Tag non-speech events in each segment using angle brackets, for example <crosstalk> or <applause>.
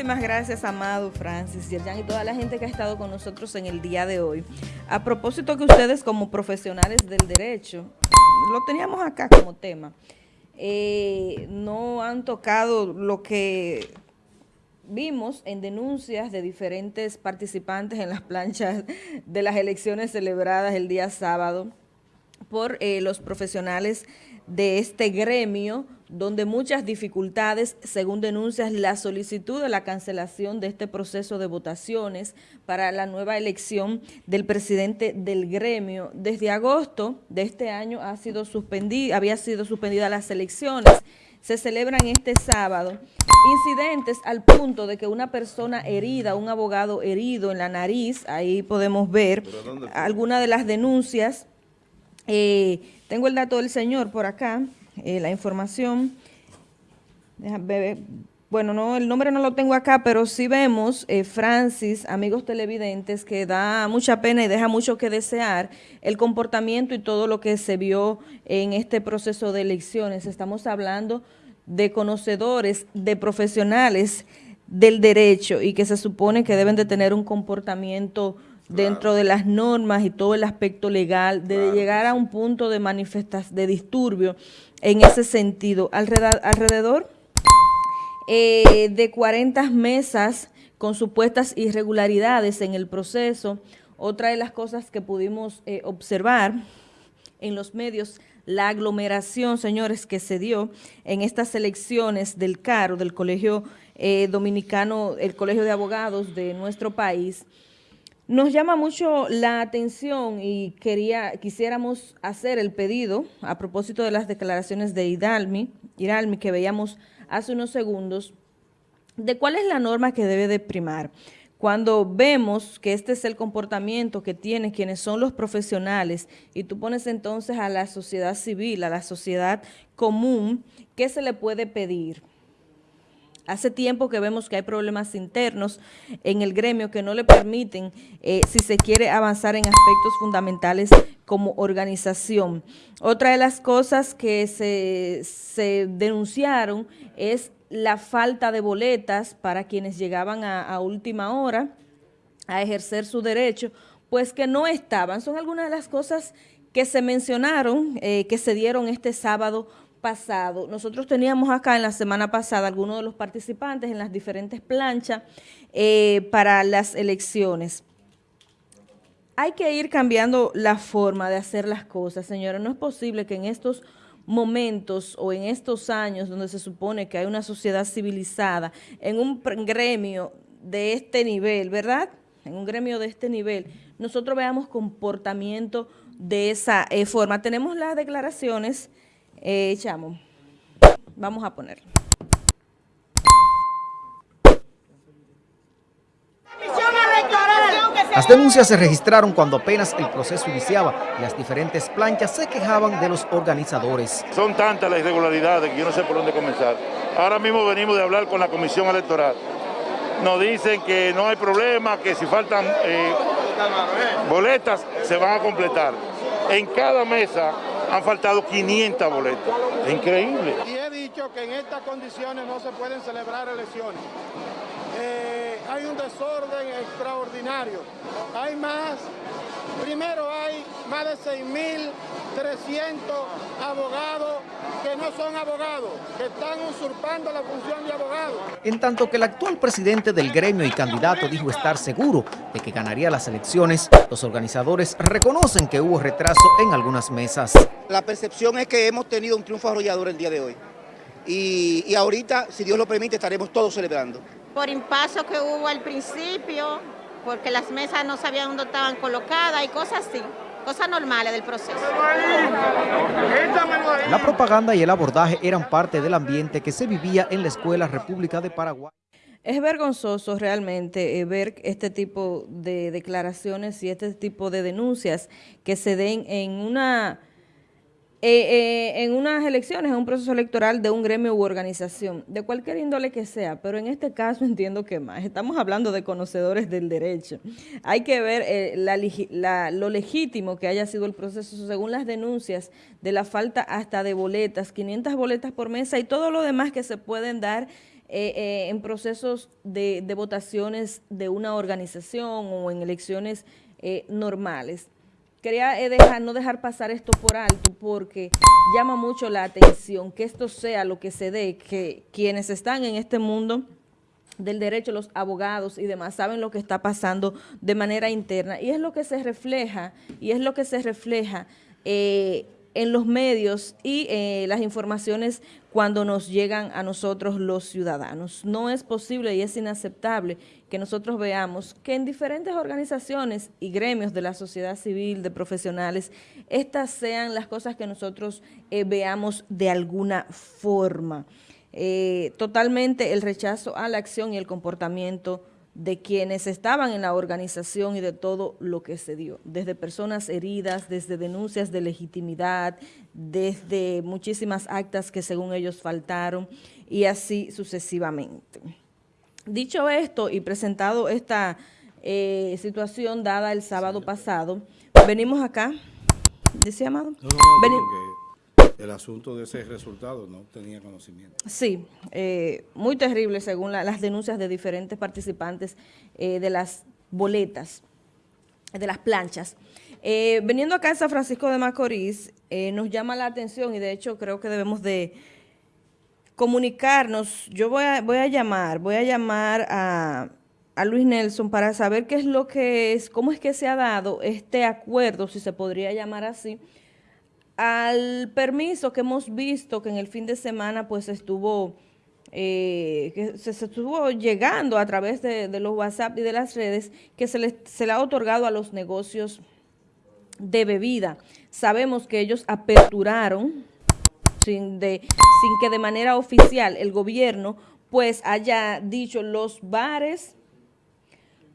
Muchísimas gracias, Amado, Francis, Yerjan y toda la gente que ha estado con nosotros en el día de hoy. A propósito que ustedes como profesionales del derecho, lo teníamos acá como tema, eh, no han tocado lo que vimos en denuncias de diferentes participantes en las planchas de las elecciones celebradas el día sábado por eh, los profesionales de este gremio, donde muchas dificultades, según denuncias, la solicitud de la cancelación de este proceso de votaciones para la nueva elección del presidente del gremio. Desde agosto de este año ha sido suspendida, había sido suspendida las elecciones, se celebran este sábado. Incidentes al punto de que una persona herida, un abogado herido en la nariz, ahí podemos ver algunas de las denuncias. Eh, tengo el dato del señor por acá, eh, la información. Bueno, no, el nombre no lo tengo acá, pero sí vemos, eh, Francis, amigos televidentes, que da mucha pena y deja mucho que desear el comportamiento y todo lo que se vio en este proceso de elecciones. Estamos hablando de conocedores, de profesionales del derecho y que se supone que deben de tener un comportamiento dentro de las normas y todo el aspecto legal, de llegar a un punto de manifestación, de disturbio en ese sentido. Alrededor, alrededor eh, de 40 mesas con supuestas irregularidades en el proceso. Otra de las cosas que pudimos eh, observar en los medios la aglomeración, señores, que se dio en estas elecciones del CARO, del Colegio eh, Dominicano, el Colegio de Abogados de nuestro país, nos llama mucho la atención y quería, quisiéramos hacer el pedido a propósito de las declaraciones de Hidalmi, que veíamos hace unos segundos, de cuál es la norma que debe de primar cuando vemos que este es el comportamiento que tienen quienes son los profesionales y tú pones entonces a la sociedad civil, a la sociedad común, ¿qué se le puede pedir? Hace tiempo que vemos que hay problemas internos en el gremio que no le permiten, eh, si se quiere avanzar en aspectos fundamentales como organización. Otra de las cosas que se, denunciaron es la falta de boletas para quienes llegaban a, última hora a ejercer su derecho, pues que no estaban. Son algunas de las cosas que se mencionaron, eh, que se dieron este sábado pasado. Nosotros teníamos acá en la semana pasada algunos de los participantes en las diferentes planchas eh, para las elecciones. Hay que ir cambiando la forma de hacer las cosas, señora. No es posible que en estos momentos o en estos años donde se supone que hay una sociedad civilizada, en un gremio de este nivel, ¿verdad? En un gremio de este nivel, nosotros veamos comportamiento de esa eh, forma. Tenemos las declaraciones, eh, Chamo, vamos a ponerlo. Las denuncias se registraron cuando apenas el proceso iniciaba y las diferentes planchas se quejaban de los organizadores. Son tantas las irregularidades que yo no sé por dónde comenzar. Ahora mismo venimos de hablar con la comisión electoral. Nos dicen que no hay problema, que si faltan eh, boletas se van a completar. En cada mesa han faltado 500 boletas. Es increíble. Y he dicho que en estas condiciones no se pueden celebrar elecciones. Eh, hay un desorden extraordinario. Hay más, primero hay más de 6.300 abogados que no son abogados, que están usurpando la función de abogados. En tanto que el actual presidente del gremio y candidato dijo estar seguro de que ganaría las elecciones, los organizadores reconocen que hubo retraso en algunas mesas. La percepción es que hemos tenido un triunfo arrollador el día de hoy. Y, y ahorita, si Dios lo permite, estaremos todos celebrando por impaso que hubo al principio, porque las mesas no sabían dónde estaban colocadas y cosas así, cosas normales del proceso. La propaganda y el abordaje eran parte del ambiente que se vivía en la Escuela República de Paraguay. Es vergonzoso realmente eh, ver este tipo de declaraciones y este tipo de denuncias que se den en una eh, eh, en unas elecciones, en un proceso electoral de un gremio u organización, de cualquier índole que sea, pero en este caso <laughs> entiendo que más. Estamos hablando de conocedores del derecho. Hay que ver eh, lo legítimo que haya sido el proceso según las denuncias de la falta hasta de boletas, 500 boletas por mesa y todo lo demás que se pueden dar eh, eh, en procesos de, de, votaciones de una organización o en elecciones eh, normales. Quería dejar, no dejar pasar esto por alto porque llama mucho la atención que esto sea lo que se dé, que quienes están en este mundo del derecho, los abogados y demás, saben lo que está pasando de manera interna. Y es lo que se refleja, y es lo que se refleja eh, en los medios y eh, las informaciones cuando nos llegan a nosotros los ciudadanos. No es posible y es inaceptable que nosotros veamos que en diferentes organizaciones y gremios de la sociedad civil, de profesionales, estas sean las cosas que nosotros eh, veamos de alguna forma. Eh, totalmente el rechazo a la acción y el comportamiento de quienes estaban en la organización y de todo lo que se dio, desde personas heridas, desde denuncias de legitimidad, desde muchísimas actas que según ellos faltaron y así sucesivamente. Dicho esto y presentado esta eh, situación dada el sábado pasado, venimos acá, ¿decía Amado? No, no, el asunto de ese resultado no tenía conocimiento. Sí, eh, muy terrible según las denuncias de diferentes participantes eh, de las boletas, de las planchas. Eh, veniendo acá a San Francisco de Macorís, nos llama la atención y de hecho creo que debemos de comunicarnos. Yo voy a, voy a llamar, voy a llamar a, a Luis Nelson para saber qué es lo que es, cómo es que se ha dado este acuerdo, si se podría llamar así, al permiso que hemos visto que en el fin de semana pues estuvo, eh, que se, estuvo llegando a través de, los WhatsApp y de las redes, que se le, se le ha otorgado a los negocios de bebida. Sabemos que ellos aperturaron sin, de, sin que de manera oficial el gobierno pues haya dicho los bares,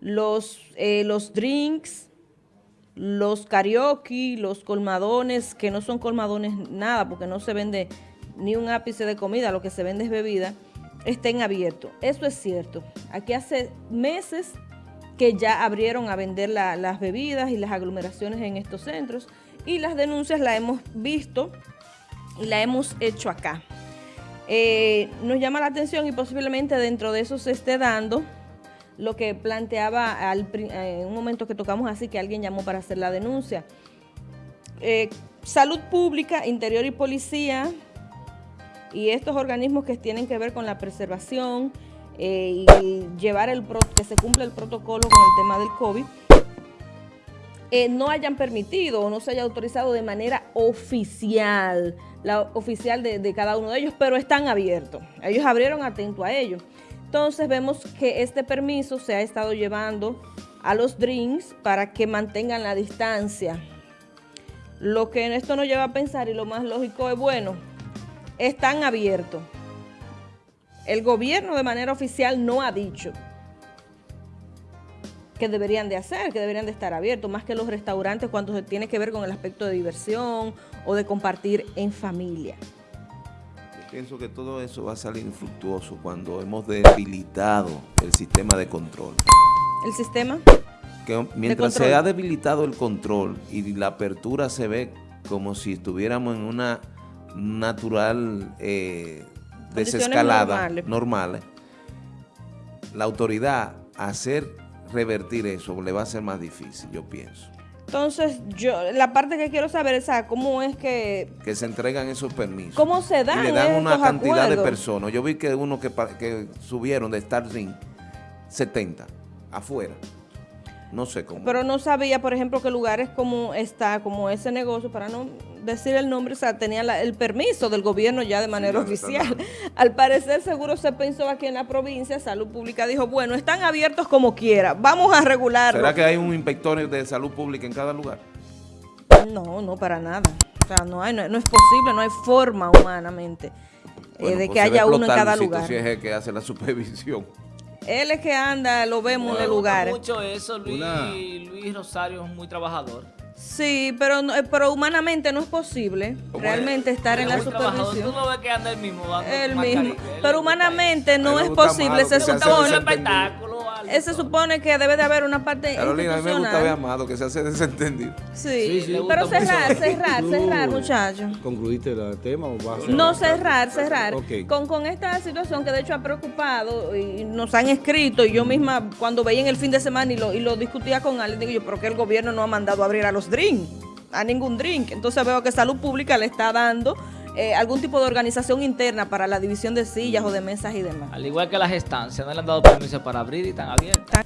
los, eh, los drinks, los karaoke, los colmadones, que no son colmadones nada, porque no se vende ni un ápice de comida, lo que se vende es bebida, estén abiertos. Eso es cierto. Aquí hace meses que ya abrieron a vender las bebidas y las aglomeraciones en estos centros y las denuncias las hemos visto y las hemos hecho acá. Eh, nos llama la atención y posiblemente dentro de eso se esté dando lo que planteaba eh, en un momento que tocamos así, que alguien llamó para hacer la denuncia. Eh, salud pública, interior y policía y estos organismos que tienen que ver con la preservación eh, y llevar el que se cumpla el protocolo con el tema del COVID, no hayan permitido o no se haya autorizado de manera oficial, la oficial de, de cada uno de ellos, pero están abiertos. Ellos abrieron atento a ellos. Entonces vemos que este permiso se ha estado llevando a los drinks para que mantengan la distancia. Lo que en esto nos lleva a pensar, y lo más lógico es, bueno, están abiertos. El gobierno de manera oficial no ha dicho que deberían de hacer, que deberían de estar abiertos, más que los restaurantes cuando se tiene que ver con el aspecto de diversión o de compartir en familia. Pienso que todo eso va a salir infructuoso cuando hemos debilitado el sistema de control. ¿El sistema? Que mientras se ha debilitado el control y la apertura se ve como si estuviéramos en una natural eh, desescalada, normales. la autoridad hacer revertir eso le va a ser más difícil, yo pienso. Entonces, yo la parte que quiero saber es cómo es que... Que se entregan esos permisos. ¿Cómo se dan Y le dan una cantidad de personas. Yo vi que uno que, que subieron de Starlink 70 afuera. No sé cómo. Pero no sabía, por ejemplo, que lugares como está, como ese negocio, para no decir el nombre, o sea, tenía el permiso del gobierno ya de manera oficial. <laughs> Al parecer, seguro se pensó aquí en la provincia, Salud Pública dijo, bueno, están abiertos como quiera, vamos a regularlo. ¿Será que hay un inspector de salud pública en cada lugar? No, no, para nada. O sea, no, hay, no, es posible, no hay forma humanamente eh, de pues que haya uno en cada lugar. Si es el que hace la supervisión. Él es que anda, lo vemos en el lugar. mucho eso, Luis, Luis Rosario es muy trabajador. Sí, pero eh, pero humanamente no es posible realmente estar en la supervisión. Tú no ves que anda el mismo El mismo. Pero humanamente no es posible. Se supone. Espectáculo. se supone que debe de haber una parte Carolina, a mí me gusta ver Amado, que se hace desentendido. Sí, sí, pero cerrar, cerrar, cerrar, muchachos. ¿Concluiste el tema o vas a No, cerrar, cerrar. Con, con esta situación que de hecho ha preocupado y nos han escrito, y yo misma cuando veía en el fin de semana y lo, y lo discutía con alguien, digo yo, ¿pero qué el gobierno no ha mandado a abrir a los drinks? A ningún drink. Entonces veo que Salud Pública le está dando eh, algún tipo de organización interna para la división de sillas o de mesas y demás. Al igual que las estancias, no le han dado permiso para abrir y están abiertas.